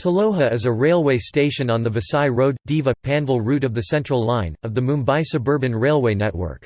Taloja is a railway station on the Vasai Road, Diva, Panvel route of the Central Line, of the Mumbai Suburban Railway network.